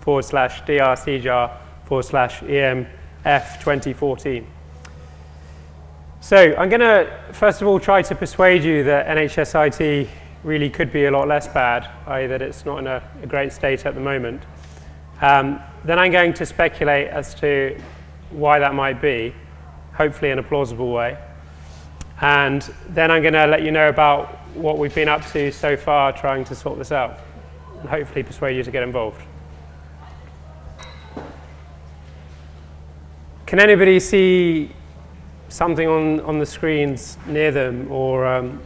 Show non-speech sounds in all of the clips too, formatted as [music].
forward slash drcjar forward slash EMF 2014. So I'm going to, first of all, try to persuade you that NHS IT really could be a lot less bad, i.e. that it's not in a, a great state at the moment. Um, then I'm going to speculate as to why that might be, hopefully in a plausible way. And then I'm going to let you know about what we've been up to so far trying to sort this out and hopefully persuade you to get involved. Can anybody see something on, on the screens near them or um,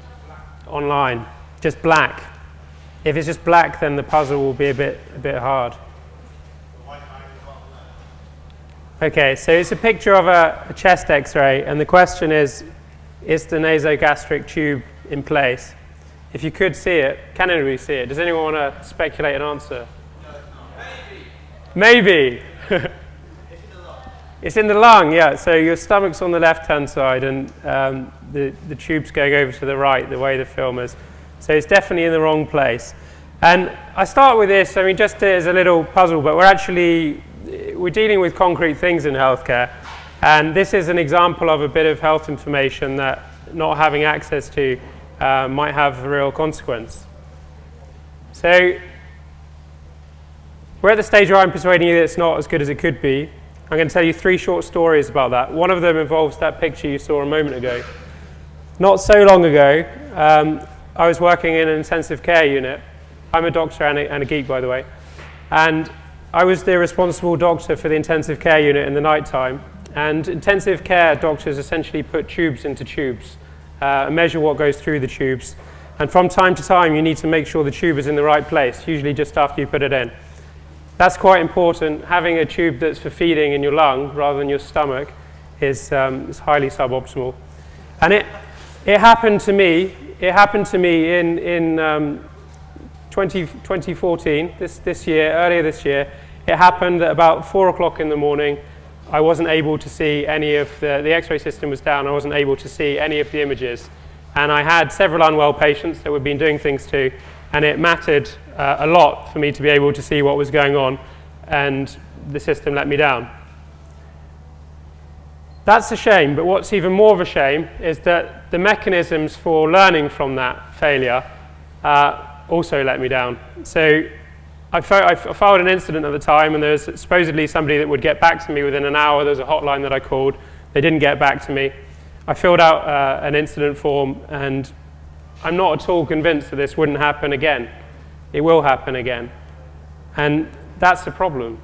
online? Just black. If it's just black, then the puzzle will be a bit, a bit hard. Okay, so it's a picture of a, a chest x-ray, and the question is, is the nasogastric tube in place? If you could see it, can anybody see it? Does anyone want to speculate an answer? Maybe. Maybe. [laughs] it's in the lung, yeah. So your stomach's on the left-hand side, and um, the, the tube's going over to the right, the way the film is. So it's definitely in the wrong place. And I start with this, I mean, just as a little puzzle, but we're actually, we're dealing with concrete things in healthcare. And this is an example of a bit of health information that not having access to uh, might have a real consequence. So we're at the stage where I'm persuading you that it's not as good as it could be. I'm going to tell you three short stories about that. One of them involves that picture you saw a moment ago. Not so long ago, um, I was working in an intensive care unit. I'm a doctor and a, and a geek, by the way. And I was the responsible doctor for the intensive care unit in the night time. And intensive care doctors essentially put tubes into tubes uh, measure what goes through the tubes. And from time to time, you need to make sure the tube is in the right place, usually just after you put it in. That's quite important. Having a tube that's for feeding in your lung rather than your stomach is, um, is highly suboptimal. And it, it happened to me it happened to me in, in um, 20, 2014, this, this year, earlier this year. It happened at about 4 o'clock in the morning. I wasn't able to see any of the, the x-ray system was down. I wasn't able to see any of the images. And I had several unwell patients that we'd been doing things to, and it mattered uh, a lot for me to be able to see what was going on, and the system let me down. That's a shame, but what's even more of a shame is that the mechanisms for learning from that failure uh, also let me down. So I, I filed an incident at the time, and there was supposedly somebody that would get back to me within an hour. There was a hotline that I called. They didn't get back to me. I filled out uh, an incident form, and I'm not at all convinced that this wouldn't happen again. It will happen again. And that's the problem.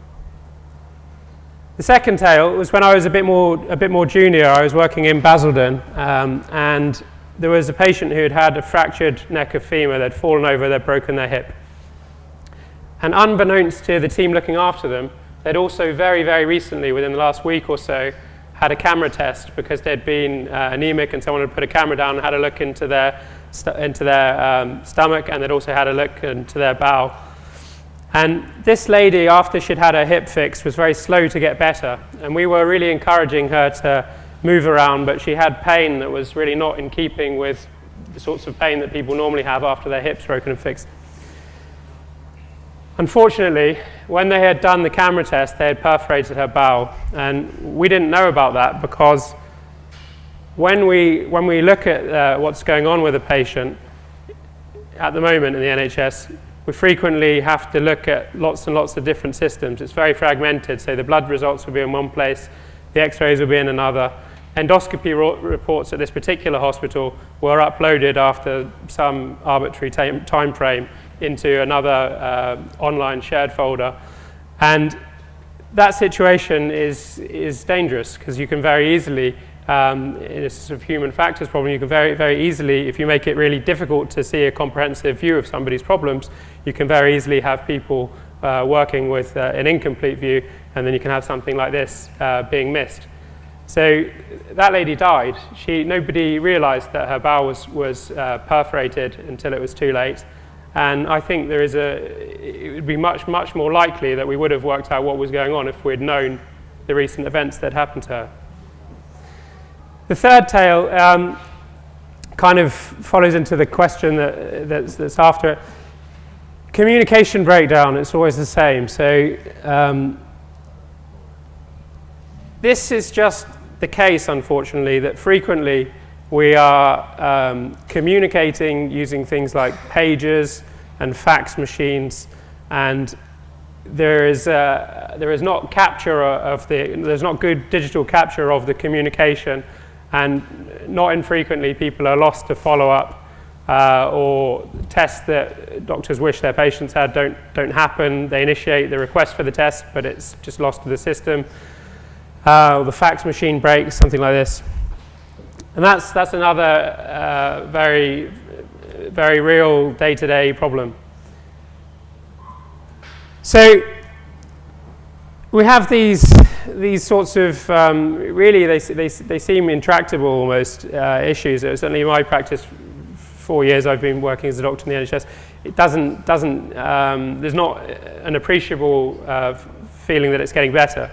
The second tale was when I was a bit more, a bit more junior. I was working in Basildon, um, and there was a patient who had had a fractured neck of femur. They'd fallen over, they'd broken their hip. And unbeknownst to the team looking after them, they'd also very, very recently, within the last week or so, had a camera test because they'd been uh, anemic and someone had put a camera down and had a look into their, into their um, stomach and they'd also had a look into their bowel. And this lady, after she'd had her hip fixed, was very slow to get better. And we were really encouraging her to move around, but she had pain that was really not in keeping with the sorts of pain that people normally have after their hips broken and fixed. Unfortunately, when they had done the camera test, they had perforated her bowel. And we didn't know about that because when we, when we look at uh, what's going on with a patient at the moment in the NHS, we frequently have to look at lots and lots of different systems. It's very fragmented, so the blood results will be in one place, the x-rays will be in another. Endoscopy reports at this particular hospital were uploaded after some arbitrary time frame into another uh, online shared folder. And that situation is, is dangerous because you can very easily um, in a sort of human factors problem, you can very, very easily, if you make it really difficult to see a comprehensive view of somebody's problems, you can very easily have people uh, working with uh, an incomplete view, and then you can have something like this uh, being missed. So that lady died. She, nobody realized that her bowel was, was uh, perforated until it was too late. And I think there is a, it would be much, much more likely that we would have worked out what was going on if we'd known the recent events that happened to her. The third tale um, kind of follows into the question that, that's, that's after it. communication breakdown, it's always the same. So um, this is just the case, unfortunately, that frequently we are um, communicating using things like pages and fax machines, and there is, uh, there is not capture of the, there's not good digital capture of the communication, and not infrequently people are lost to follow up uh, or tests that doctors wish their patients had don't, don't happen. They initiate the request for the test, but it's just lost to the system. Uh, the fax machine breaks, something like this. And that's, that's another uh, very, very real day-to-day -day problem. So we have these, these sorts of, um, really they, they, they seem intractable almost uh, issues. Certainly in my practice, four years I've been working as a doctor in the NHS, it doesn't, doesn't um, there's not an appreciable uh, feeling that it's getting better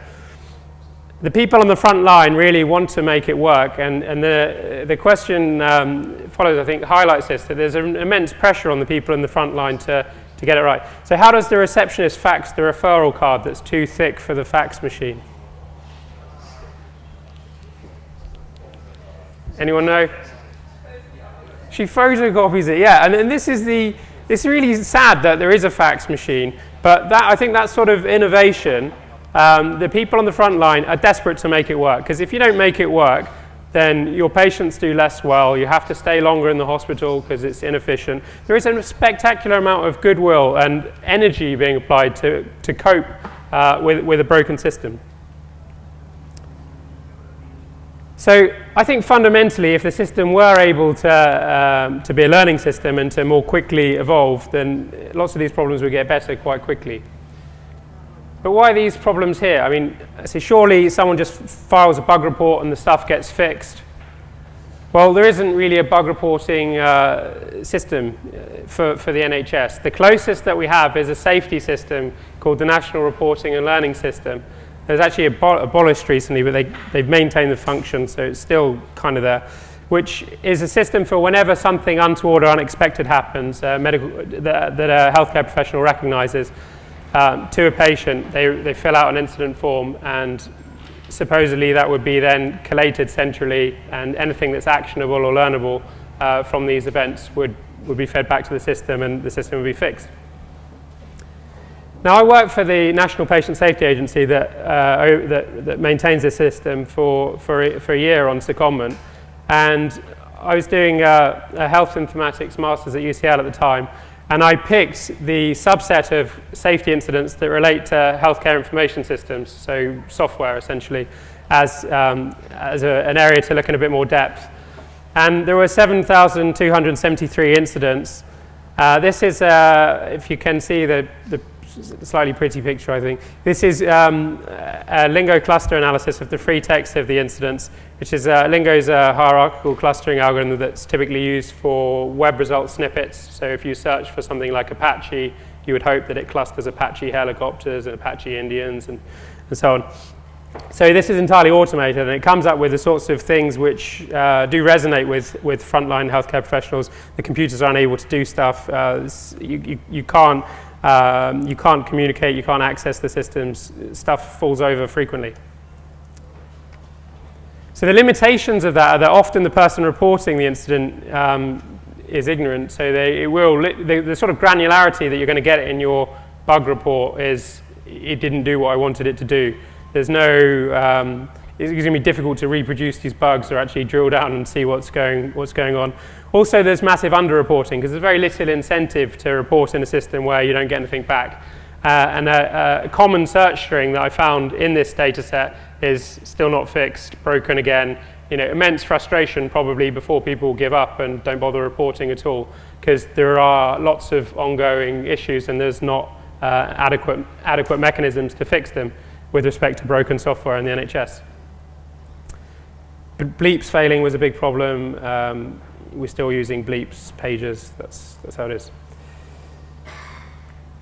the people on the front line really want to make it work, and, and the, the question um, follows, I think, highlights this, that there's an immense pressure on the people in the front line to, to get it right. So how does the receptionist fax the referral card that's too thick for the fax machine? Anyone know? She photocopies it, yeah, and, and this is the, it's really sad that there is a fax machine, but that, I think that sort of innovation um, the people on the front line are desperate to make it work because if you don't make it work, then your patients do less well. You have to stay longer in the hospital because it's inefficient. There is a spectacular amount of goodwill and energy being applied to, to cope uh, with, with a broken system. So I think fundamentally, if the system were able to, um, to be a learning system and to more quickly evolve, then lots of these problems would get better quite quickly. But why these problems here? I mean, see, surely someone just files a bug report and the stuff gets fixed. Well, there isn't really a bug reporting uh, system uh, for, for the NHS. The closest that we have is a safety system called the National Reporting and Learning System. It was actually abo abolished recently, but they, they've maintained the function, so it's still kind of there, which is a system for whenever something untoward or unexpected happens, uh, medical, that, that a healthcare professional recognizes, um, to a patient, they, they fill out an incident form and supposedly that would be then collated centrally and anything that's actionable or learnable uh, from these events would, would be fed back to the system and the system would be fixed. Now I work for the National Patient Safety Agency that, uh, that, that, maintains this system for, for, a, for a year on secondment and I was doing a, a health informatics masters at UCL at the time and I picked the subset of safety incidents that relate to healthcare information systems, so software essentially, as, um, as a, an area to look in a bit more depth. And there were 7,273 incidents. Uh, this is, uh, if you can see the, the slightly pretty picture, I think. This is um, a Lingo cluster analysis of the free text of the incidents, which is uh, Lingo's a hierarchical clustering algorithm that's typically used for web result snippets. So if you search for something like Apache, you would hope that it clusters Apache helicopters and Apache Indians and, and so on. So this is entirely automated, and it comes up with the sorts of things which uh, do resonate with, with frontline healthcare professionals. The computers are unable to do stuff. Uh, you, you, you, can't um, you can't communicate, you can't access the systems, stuff falls over frequently. So the limitations of that are that often the person reporting the incident um, is ignorant, so they, it will, the, the, sort of granularity that you're going to get in your bug report is it didn't do what I wanted it to do. There's no, um, it's going to be difficult to reproduce these bugs or actually drill down and see what's going, what's going on. Also, there's massive underreporting because there's very little incentive to report in a system where you don't get anything back. Uh, and a, a, common search string that I found in this data set is still not fixed, broken again. You know, immense frustration probably before people give up and don't bother reporting at all because there are lots of ongoing issues and there's not uh, adequate, adequate mechanisms to fix them with respect to broken software in the NHS. Bleeps failing was a big problem. Um, we're still using bleeps, pages, that's, that's how it is.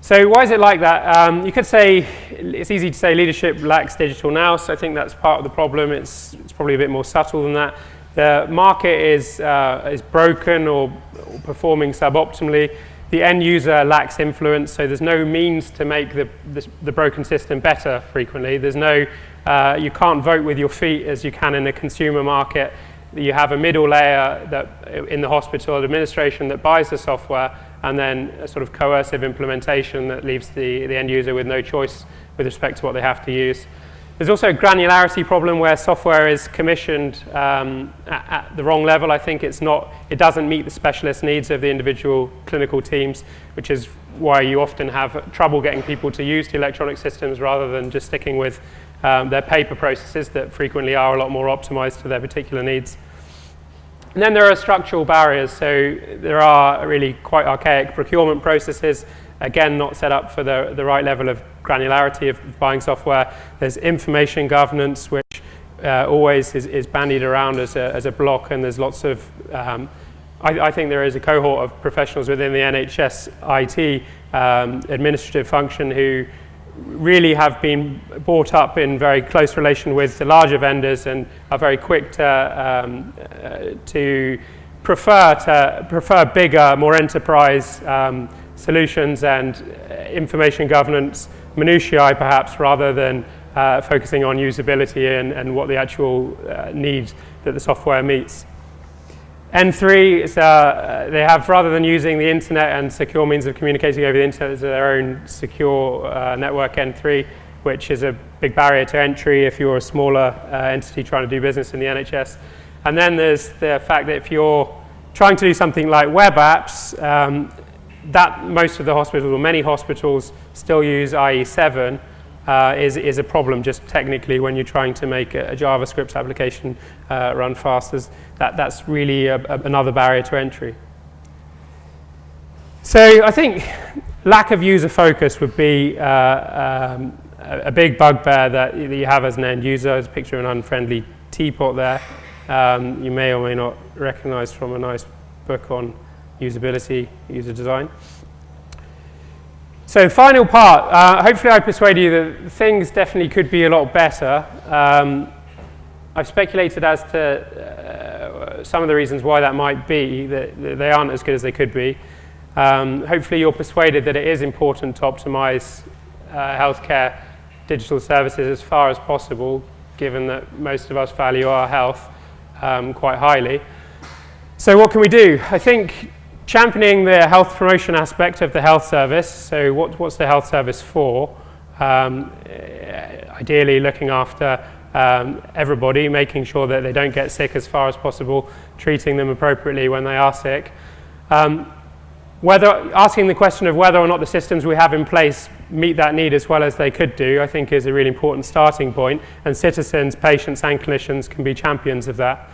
So why is it like that? Um, you could say, it's easy to say leadership lacks digital now, so I think that's part of the problem. It's, it's probably a bit more subtle than that. The market is, uh, is broken or, or performing suboptimally. the end user lacks influence, so there's no means to make the, the, the broken system better frequently. There's no, uh, you can't vote with your feet as you can in a consumer market. You have a middle layer that in the hospital administration that buys the software and then a sort of coercive implementation that leaves the, the end user with no choice with respect to what they have to use. There's also a granularity problem where software is commissioned um, at, at, the wrong level. I think it's not, it doesn't meet the specialist needs of the individual clinical teams, which is why you often have trouble getting people to use the electronic systems rather than just sticking with um, their paper processes that frequently are a lot more optimized to their particular needs. And then there are structural barriers. So there are really quite archaic procurement processes, again, not set up for the, the right level of granularity of buying software. There's information governance, which uh, always is, is, bandied around as a, as a block, and there's lots of, um, I, I, think there is a cohort of professionals within the NHS IT um, administrative function who really have been brought up in very close relation with the larger vendors and are very quick to, um, uh, to prefer to prefer bigger, more enterprise um, solutions and information governance minutiae perhaps rather than uh, focusing on usability and, and what the actual uh, needs that the software meets. N3, is, uh, they have, rather than using the internet and secure means of communicating over the internet, there's their own secure uh, network N3, which is a big barrier to entry if you're a smaller uh, entity trying to do business in the NHS. And then there's the fact that if you're trying to do something like web apps, um, that most of the hospitals, or many hospitals, still use IE7, uh, is, is a problem just technically when you're trying to make a, a JavaScript application uh, run fast. That, that's really a, a, another barrier to entry. So I think lack of user focus would be uh, um, a, big bugbear that you have as an end user. There's a picture of an unfriendly teapot there. Um, you may or may not recognize from a nice book on usability, user design. So final part, uh, hopefully I persuade you that things definitely could be a lot better. Um, I've speculated as to uh, some of the reasons why that might be, that, that they aren't as good as they could be. Um, hopefully you're persuaded that it is important to optimize uh, healthcare digital services as far as possible, given that most of us value our health um, quite highly. So what can we do? I think championing the health promotion aspect of the health service. So what, what's the health service for? Um, ideally looking after um, everybody, making sure that they don't get sick as far as possible, treating them appropriately when they are sick. Um, whether, asking the question of whether or not the systems we have in place meet that need as well as they could do, I think is a really important starting point, and citizens, patients and clinicians can be champions of that.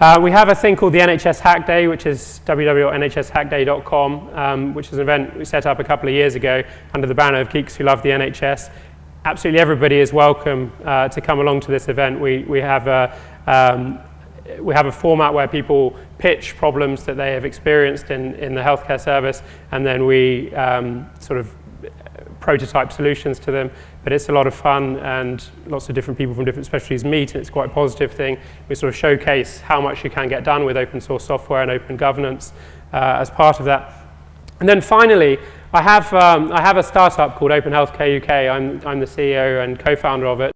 Uh, we have a thing called the NHS Hack Day, which is www.nhshackday.com, um, which is an event we set up a couple of years ago under the banner of Geeks Who Love the NHS. Absolutely everybody is welcome uh, to come along to this event. We, we, have a, um, we have a format where people pitch problems that they have experienced in, in the healthcare service, and then we um, sort of prototype solutions to them but it's a lot of fun and lots of different people from different specialties meet and it's quite a positive thing. We sort of showcase how much you can get done with open source software and open governance uh, as part of that. And then finally, I have, um, I have a startup called Open Healthcare UK. I'm, I'm the CEO and co-founder of it.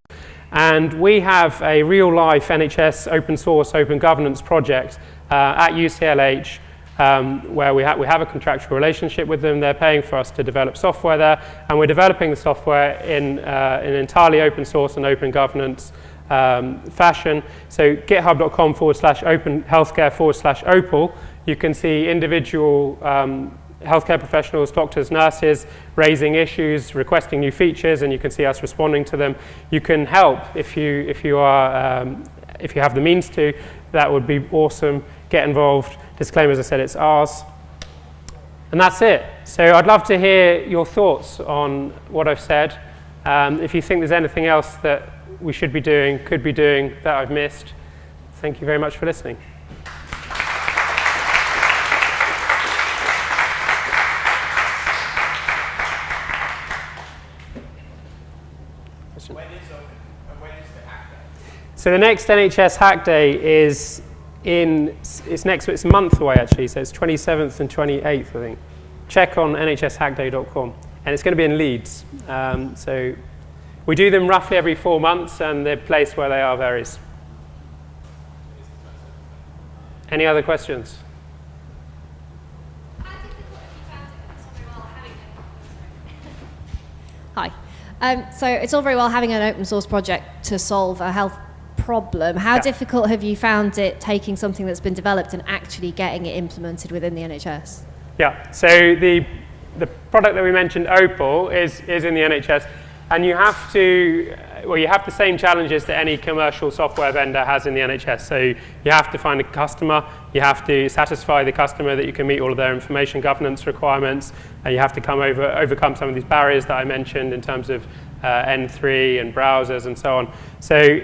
And we have a real-life NHS open source, open governance project uh, at UCLH um, where we, ha we have a contractual relationship with them. They're paying for us to develop software there, and we're developing the software in uh, an entirely open source and open governance um, fashion. So github.com forward slash open healthcare forward slash opal, you can see individual um, healthcare professionals, doctors, nurses, raising issues, requesting new features, and you can see us responding to them. You can help if you, if you, are, um, if you have the means to. That would be awesome. Get involved. Disclaimer, as I said, it's ours. And that's it. So I'd love to hear your thoughts on what I've said. Um, if you think there's anything else that we should be doing, could be doing, that I've missed, thank you very much for listening. So the next NHS Hack Day is in, it's next, it's a month away actually, so it's 27th and 28th, I think. check on nhshackday.com. And it's going to be in Leeds. Um, so we do them roughly every four months, and the place where they are varies. Any other questions? Hi. Um, so it's all very well having an open source project to solve a health problem. How Yeah. difficult have you found it taking something that's been developed and actually getting it implemented within the NHS? Yeah, so the, the product that we mentioned, Opal, is, is in the NHS, and you have to, well, you have the same challenges that any commercial software vendor has in the NHS. So you have to find a customer, you have to satisfy the customer that you can meet all of their information governance requirements, and you have to come over, overcome some of these barriers that I mentioned in terms of uh, N3 and browsers and so on. So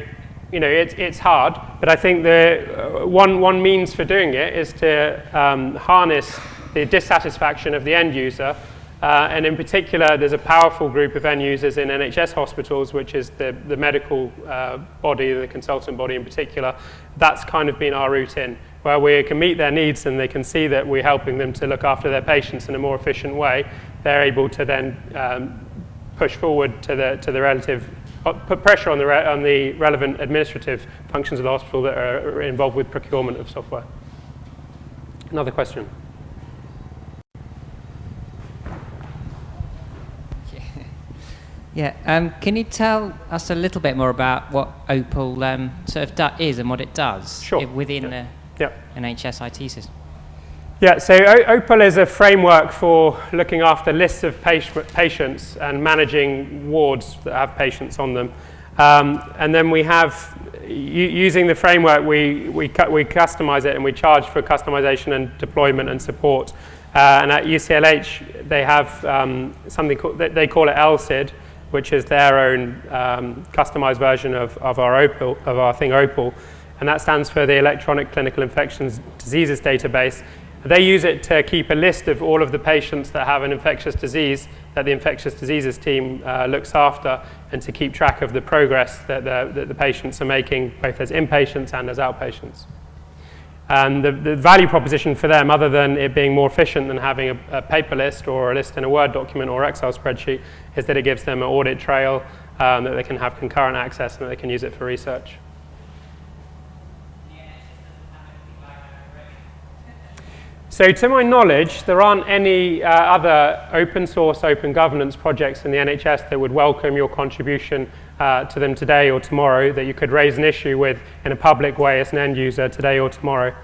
you know, it's, it's hard, but I think the uh, one, one means for doing it is to um, harness the dissatisfaction of the end user. Uh, and in particular, there's a powerful group of end users in NHS hospitals, which is the, the medical uh, body, the consultant body in particular. That's kind of been our route in, where we can meet their needs and they can see that we're helping them to look after their patients in a more efficient way. They're able to then um, push forward to the, to the relative put pressure on the, re- on the relevant administrative functions of the hospital that are involved with procurement of software. Another question. [laughs] Yeah, um, can you tell us a little bit more about what Opal um, sort of is and what it does Sure. within Yeah. the Yeah. NHS IT system? Yeah, so Opal is a framework for looking after lists of patients and managing wards that have patients on them. Um, and then we have, using the framework, we, we, cu- we customize it and we charge for customization and deployment and support. Uh, and at UCLH, they have um, something called, they- call it elCID, which is their own um, customized version of, of our Opal, of our thing Opal. And that stands for the Electronic Clinical Infections Diseases Database. They use it to keep a list of all of the patients that have an infectious disease that the infectious diseases team uh, looks after and to keep track of the progress that the, that the patients are making, both as inpatients and as outpatients. And the, the value proposition for them, other than it being more efficient than having a, a paper list or a list in a Word document or Excel spreadsheet, is that it gives them an audit trail um, that they can have concurrent access and that they can use it for research. So to my knowledge, there aren't any uh, other open source, open governance projects in the NHS that would welcome your contribution uh, to them today or tomorrow that you could raise an issue with in a public way as an end user today or tomorrow.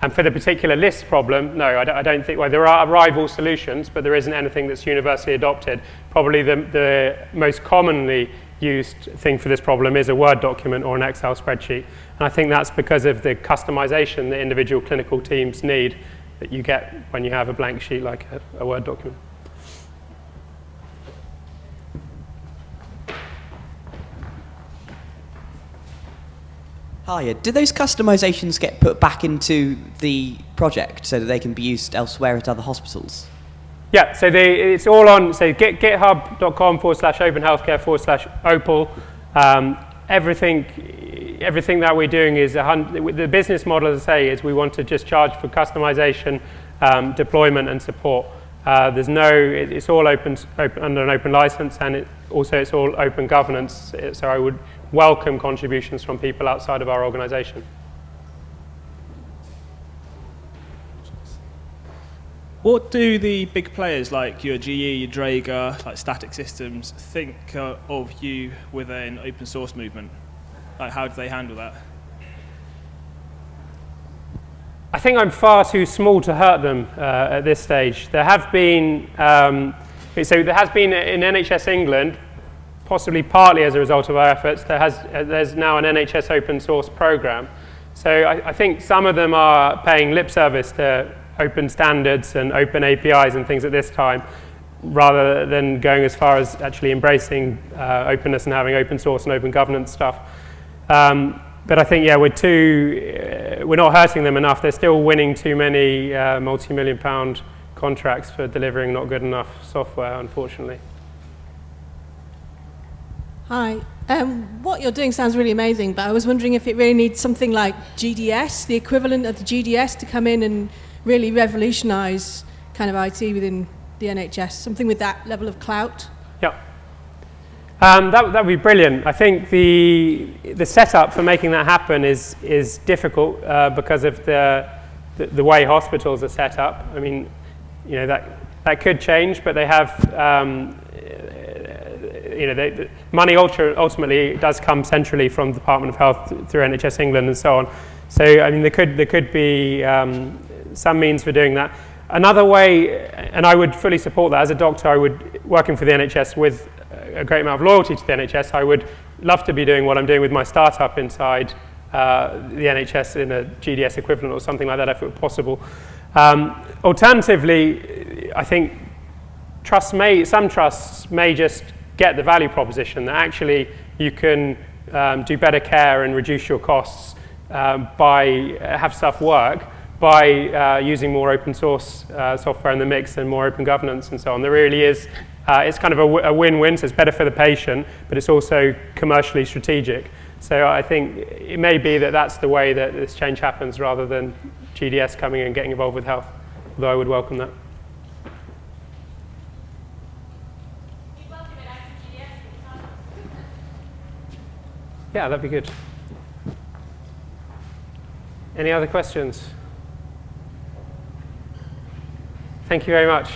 And for the particular list problem, no, I don't, I don't think, well, there are rival solutions, but there isn't anything that's universally adopted. Probably the, the most commonly used thing for this problem is a Word document or an Excel spreadsheet. And I think that's because of the customization that individual clinical teams need that you get when you have a blank sheet like a, a Word document. Hiya. Do those customizations get put back into the project so that they can be used elsewhere at other hospitals? Yeah, so they, it's all on, so git, github.com forward slash open healthcare forward slash opal. Um, everything, everything that we're doing is, a the business model, as I say, is we want to just charge for customization, um, deployment and support. Uh, there's no, it, it's all open, open under an open license and it, also it's all open governance. So I would welcome contributions from people outside of our organization. What do the big players like your GE, your Draeger, like Static Systems, think uh, of you with an open source movement? Like, how do they handle that? I think I'm far too small to hurt them uh, at this stage. There have been, um, so there has been in NHS England, possibly partly as a result of our efforts, there has, uh, there's now an NHS open source program. So I, I think some of them are paying lip service to open standards and open APIs and things at this time, rather than going as far as actually embracing uh, openness and having open source and open governance stuff. Um, but I think, yeah, we're too, uh, we're not hurting them enough. They're still winning too many uh, multi-million pound contracts for delivering not good enough software, unfortunately. Hi. Um, what you're doing sounds really amazing, but I was wondering if it really needs something like GDS, the equivalent of the GDS, to come in and really revolutionise kind of IT within the NHS? Something with that level of clout? Yeah. Um, that, would be brilliant. I think the, the setup for making that happen is, is difficult uh, because of the, the, the way hospitals are set up. I mean, you know, that, that could change, but they have, um, you know, they, the money ultimately does come centrally from the Department of Health through NHS England and so on. So, I mean, there could, there could be um, some means for doing that. Another way, and I would fully support that as a doctor, I would, working for the NHS with a great amount of loyalty to the NHS, I would love to be doing what I'm doing with my startup inside uh, the NHS in a GDS equivalent or something like that if it were possible. Um, alternatively, I think trusts may, some trusts may just get the value proposition that actually you can um, do better care and reduce your costs um, by uh, have stuff work by uh, using more open source uh, software in the mix and more open governance and so on. There really is, uh, it's kind of a, win-win, so it's better for the patient, but it's also commercially strategic. So I think it may be that that's the way that this change happens rather than GDS coming in and getting involved with health, although I would welcome that. Yeah, that'd be good. Any other questions? Thank you very much.